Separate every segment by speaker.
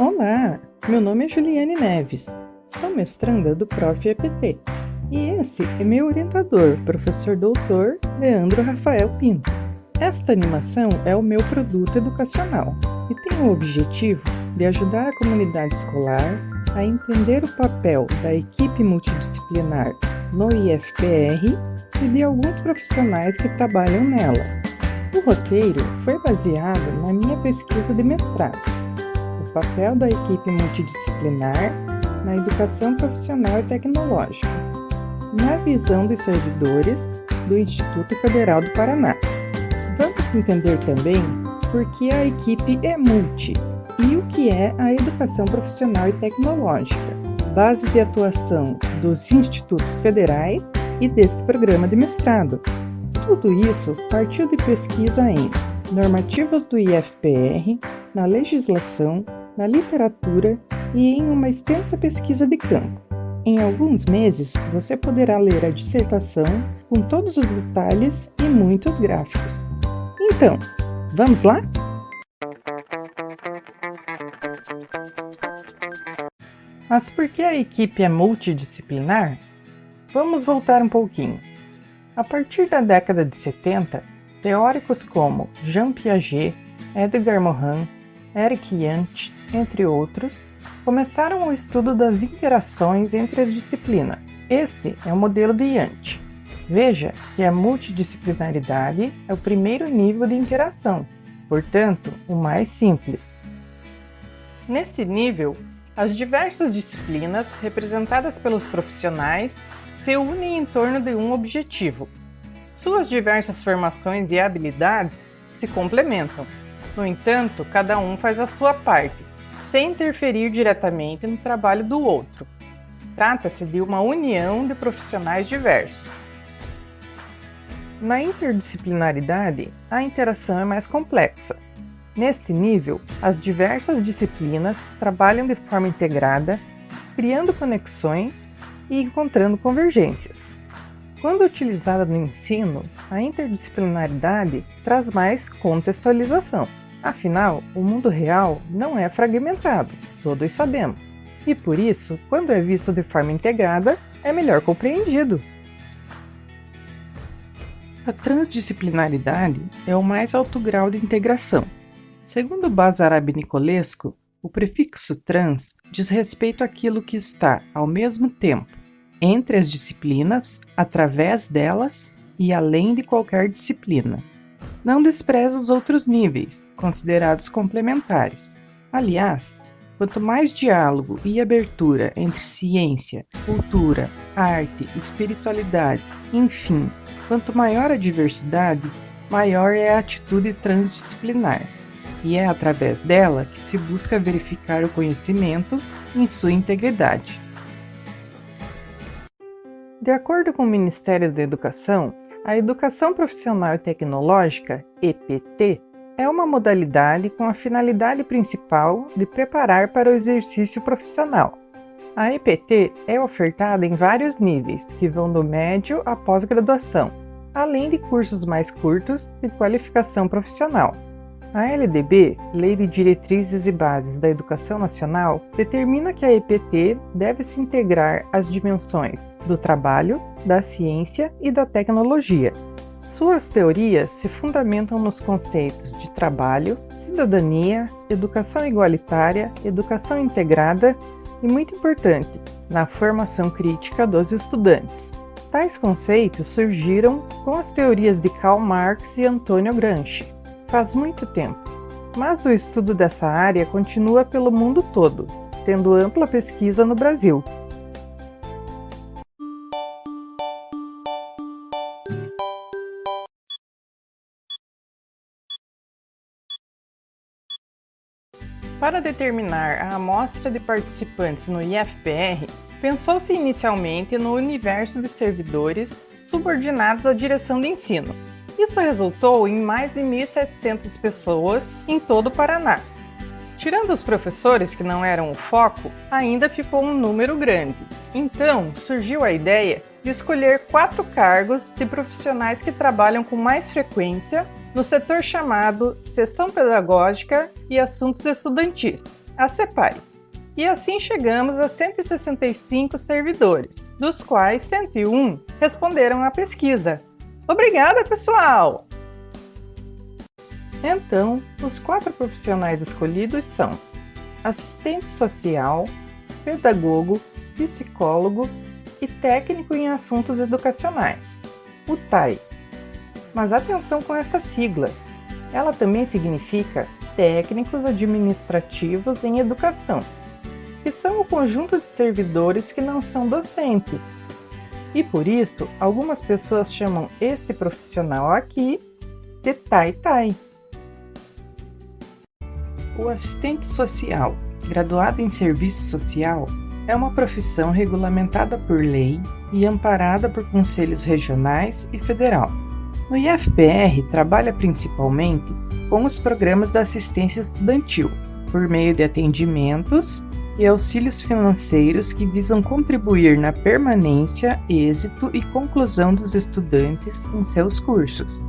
Speaker 1: Olá, meu nome é Juliane Neves, sou mestranda do Prof. EPT e esse é meu orientador, professor doutor Leandro Rafael Pinto. Esta animação é o meu produto educacional e tem o objetivo de ajudar a comunidade escolar a entender o papel da equipe multidisciplinar no IFPR e de alguns profissionais que trabalham nela. O roteiro foi baseado na minha pesquisa de mestrado, papel da equipe multidisciplinar na educação profissional e tecnológica, na visão dos servidores do Instituto Federal do Paraná. Vamos entender também por que a equipe é multi e o que é a educação profissional e tecnológica, base de atuação dos institutos federais e deste programa de mestrado. Tudo isso partiu de pesquisa em normativas do IFPR, na legislação, na literatura e em uma extensa pesquisa de campo. Em alguns meses, você poderá ler a dissertação com todos os detalhes e muitos gráficos. Então, vamos lá? Mas por que a equipe é multidisciplinar? Vamos voltar um pouquinho. A partir da década de 70, teóricos como Jean Piaget, Edgar Morin, Eric Jant, entre outros, começaram o estudo das interações entre as disciplinas. Este é o modelo de Jant. Veja que a multidisciplinaridade é o primeiro nível de interação, portanto, o mais simples. Nesse nível, as diversas disciplinas representadas pelos profissionais se unem em torno de um objetivo. Suas diversas formações e habilidades se complementam. No entanto, cada um faz a sua parte, sem interferir diretamente no trabalho do outro. Trata-se de uma união de profissionais diversos. Na interdisciplinaridade, a interação é mais complexa. Neste nível, as diversas disciplinas trabalham de forma integrada, criando conexões e encontrando convergências. Quando utilizada no ensino, a interdisciplinaridade traz mais contextualização. Afinal, o mundo real não é fragmentado, todos sabemos. E por isso, quando é visto de forma integrada, é melhor compreendido. A transdisciplinaridade é o mais alto grau de integração. Segundo Bazarab Nicolesco, o prefixo trans diz respeito àquilo que está, ao mesmo tempo, entre as disciplinas, através delas e além de qualquer disciplina. Não despreza os outros níveis, considerados complementares. Aliás, quanto mais diálogo e abertura entre ciência, cultura, arte, espiritualidade, enfim, quanto maior a diversidade, maior é a atitude transdisciplinar. E é através dela que se busca verificar o conhecimento em sua integridade. De acordo com o Ministério da Educação, a Educação Profissional e Tecnológica, EPT, é uma modalidade com a finalidade principal de preparar para o exercício profissional. A EPT é ofertada em vários níveis, que vão do médio à pós-graduação, além de cursos mais curtos de qualificação profissional. A LDB, Lei de Diretrizes e Bases da Educação Nacional, determina que a EPT deve se integrar às dimensões do trabalho, da ciência e da tecnologia. Suas teorias se fundamentam nos conceitos de trabalho, cidadania, educação igualitária, educação integrada e, muito importante, na formação crítica dos estudantes. Tais conceitos surgiram com as teorias de Karl Marx e Antônio Gramsci faz muito tempo, mas o estudo dessa área continua pelo mundo todo, tendo ampla pesquisa no Brasil. Para determinar a amostra de participantes no IFPR, pensou-se inicialmente no universo de servidores subordinados à direção de ensino, isso resultou em mais de 1.700 pessoas em todo o Paraná. Tirando os professores que não eram o foco, ainda ficou um número grande. Então, surgiu a ideia de escolher quatro cargos de profissionais que trabalham com mais frequência no setor chamado Sessão Pedagógica e Assuntos Estudantis. a CEPAI. E assim chegamos a 165 servidores, dos quais 101 responderam à pesquisa. Obrigada, pessoal! Então, os quatro profissionais escolhidos são assistente social, pedagogo, psicólogo e técnico em assuntos educacionais, o TAI. Mas atenção com esta sigla, ela também significa técnicos administrativos em educação, que são o conjunto de servidores que não são docentes. E por isso, algumas pessoas chamam este profissional aqui de Tai-Tai. O assistente social, graduado em serviço social, é uma profissão regulamentada por lei e amparada por conselhos regionais e federal. No IFPR, trabalha principalmente com os programas da assistência estudantil, por meio de atendimentos e auxílios financeiros que visam contribuir na permanência, êxito e conclusão dos estudantes em seus cursos.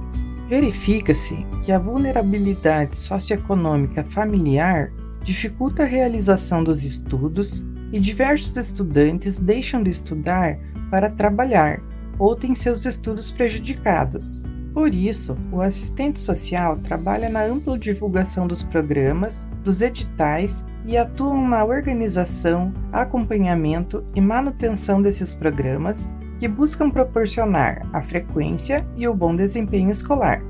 Speaker 1: Verifica-se que a vulnerabilidade socioeconômica familiar dificulta a realização dos estudos e diversos estudantes deixam de estudar para trabalhar ou têm seus estudos prejudicados. Por isso, o assistente social trabalha na ampla divulgação dos programas, dos editais e atuam na organização, acompanhamento e manutenção desses programas que buscam proporcionar a frequência e o bom desempenho escolar.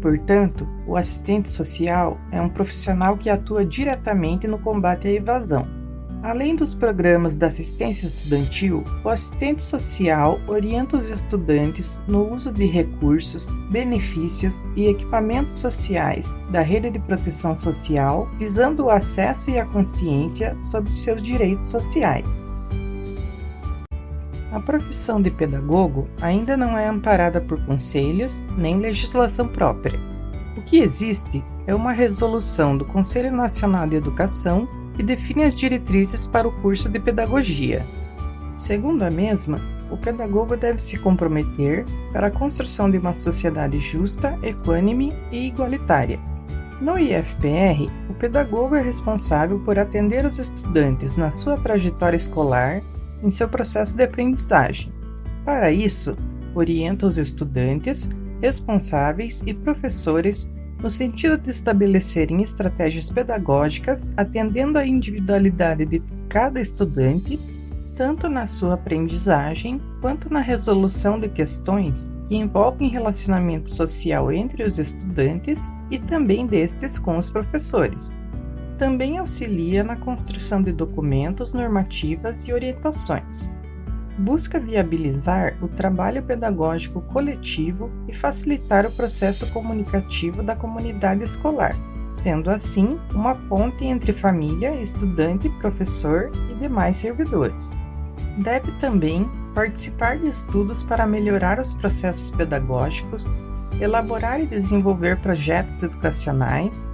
Speaker 1: Portanto, o assistente social é um profissional que atua diretamente no combate à evasão Além dos programas da assistência estudantil, o assistente social orienta os estudantes no uso de recursos, benefícios e equipamentos sociais da rede de proteção social, visando o acesso e a consciência sobre seus direitos sociais. A profissão de pedagogo ainda não é amparada por conselhos nem legislação própria. O que existe é uma resolução do Conselho Nacional de Educação que define as diretrizes para o curso de pedagogia. Segundo a mesma, o pedagogo deve se comprometer para a construção de uma sociedade justa, equânime e igualitária. No IFPR, o pedagogo é responsável por atender os estudantes na sua trajetória escolar, em seu processo de aprendizagem. Para isso, orienta os estudantes, responsáveis e professores no sentido de estabelecerem estratégias pedagógicas atendendo à individualidade de cada estudante, tanto na sua aprendizagem quanto na resolução de questões que envolvem relacionamento social entre os estudantes e também destes com os professores. Também auxilia na construção de documentos, normativas e orientações busca viabilizar o trabalho pedagógico coletivo e facilitar o processo comunicativo da comunidade escolar, sendo assim uma ponte entre família, estudante, professor e demais servidores. Deve também participar de estudos para melhorar os processos pedagógicos, elaborar e desenvolver projetos educacionais,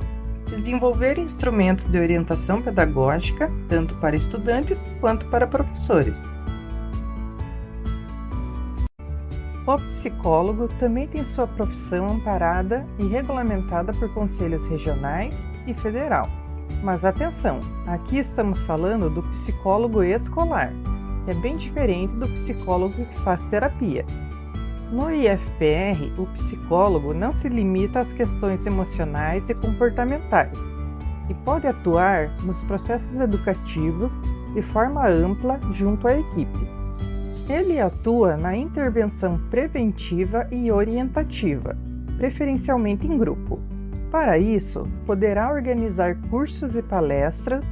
Speaker 1: desenvolver instrumentos de orientação pedagógica, tanto para estudantes quanto para professores O psicólogo também tem sua profissão amparada e regulamentada por conselhos regionais e federal. Mas atenção, aqui estamos falando do psicólogo escolar, que é bem diferente do psicólogo que faz terapia. No IFPR, o psicólogo não se limita às questões emocionais e comportamentais e pode atuar nos processos educativos de forma ampla junto à equipe. Ele atua na intervenção preventiva e orientativa, preferencialmente em grupo. Para isso, poderá organizar cursos e palestras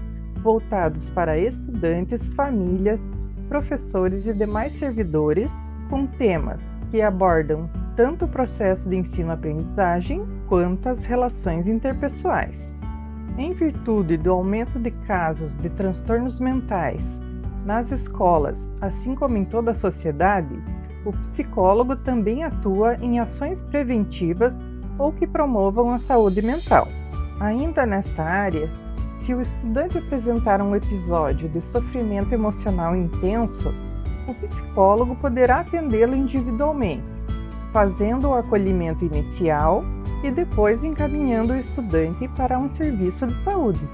Speaker 1: voltados para estudantes, famílias, professores e demais servidores com temas que abordam tanto o processo de ensino-aprendizagem quanto as relações interpessoais. Em virtude do aumento de casos de transtornos mentais nas escolas, assim como em toda a sociedade, o psicólogo também atua em ações preventivas ou que promovam a saúde mental. Ainda nesta área, se o estudante apresentar um episódio de sofrimento emocional intenso, o psicólogo poderá atendê-lo individualmente, fazendo o acolhimento inicial e depois encaminhando o estudante para um serviço de saúde.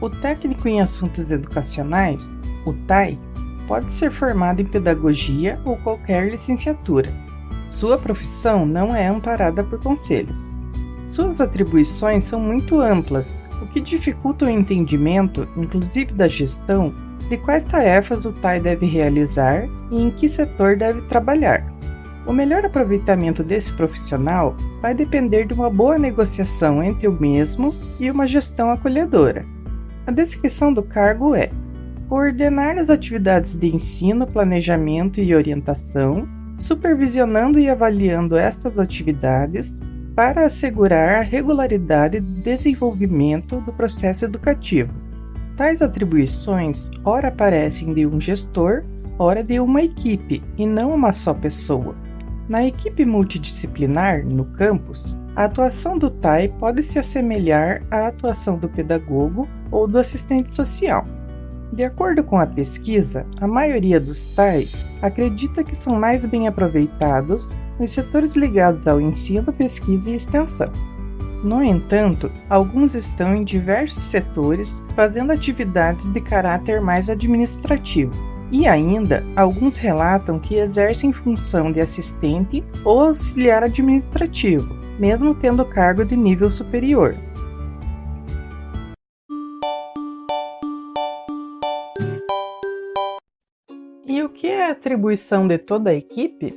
Speaker 1: O técnico em assuntos educacionais, o TAI, pode ser formado em pedagogia ou qualquer licenciatura. Sua profissão não é amparada por conselhos. Suas atribuições são muito amplas, o que dificulta o entendimento, inclusive da gestão, de quais tarefas o TAI deve realizar e em que setor deve trabalhar. O melhor aproveitamento desse profissional vai depender de uma boa negociação entre o mesmo e uma gestão acolhedora. A descrição do cargo é coordenar as atividades de ensino, planejamento e orientação, supervisionando e avaliando estas atividades para assegurar a regularidade do desenvolvimento do processo educativo. Tais atribuições ora aparecem de um gestor, ora de uma equipe, e não uma só pessoa. Na equipe multidisciplinar, no campus, a atuação do TAI pode se assemelhar à atuação do pedagogo ou do assistente social. De acordo com a pesquisa, a maioria dos TAIs acredita que são mais bem aproveitados nos setores ligados ao ensino, pesquisa e extensão. No entanto, alguns estão em diversos setores fazendo atividades de caráter mais administrativo, e ainda, alguns relatam que exercem função de assistente ou auxiliar administrativo, mesmo tendo cargo de nível superior. E o que é a atribuição de toda a equipe?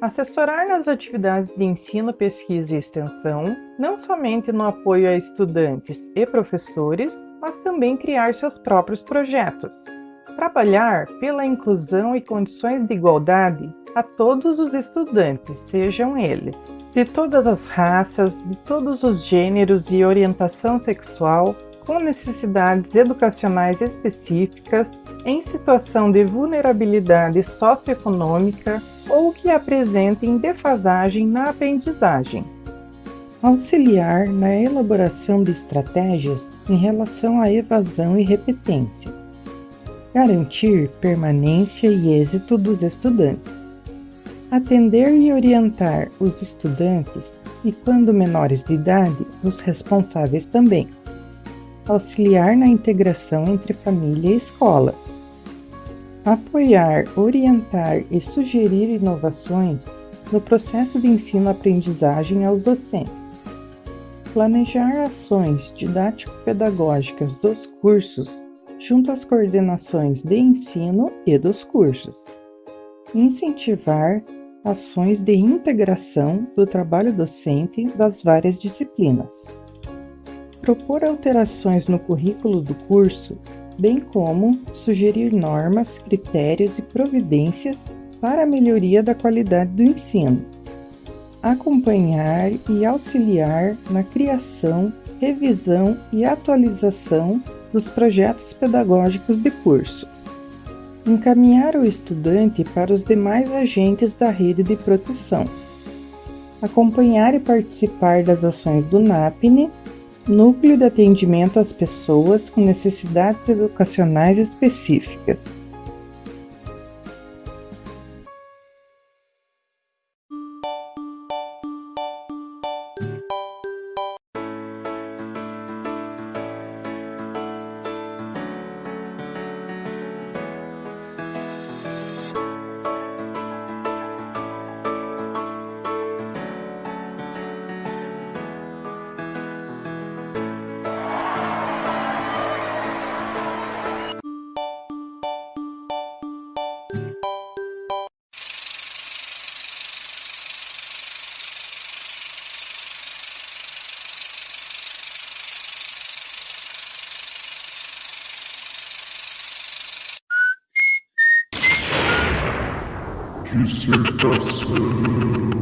Speaker 1: Assessorar nas atividades de ensino, pesquisa e extensão, não somente no apoio a estudantes e professores, mas também criar seus próprios projetos, trabalhar pela inclusão e condições de igualdade a todos os estudantes, sejam eles de todas as raças, de todos os gêneros e orientação sexual, com necessidades educacionais específicas, em situação de vulnerabilidade socioeconômica ou que apresentem defasagem na aprendizagem. Auxiliar na elaboração de estratégias em relação à evasão e repetência garantir permanência e êxito dos estudantes, atender e orientar os estudantes e, quando menores de idade, os responsáveis também, auxiliar na integração entre família e escola, apoiar, orientar e sugerir inovações no processo de ensino-aprendizagem aos docentes, planejar ações didático-pedagógicas dos cursos junto às coordenações de ensino e dos cursos. Incentivar ações de integração do trabalho docente das várias disciplinas. Propor alterações no currículo do curso, bem como sugerir normas, critérios e providências para a melhoria da qualidade do ensino. Acompanhar e auxiliar na criação, revisão e atualização dos projetos pedagógicos de curso. Encaminhar o estudante para os demais agentes da rede de proteção. Acompanhar e participar das ações do NAPNE, Núcleo de Atendimento às Pessoas com Necessidades Educacionais Específicas.
Speaker 2: Dissertação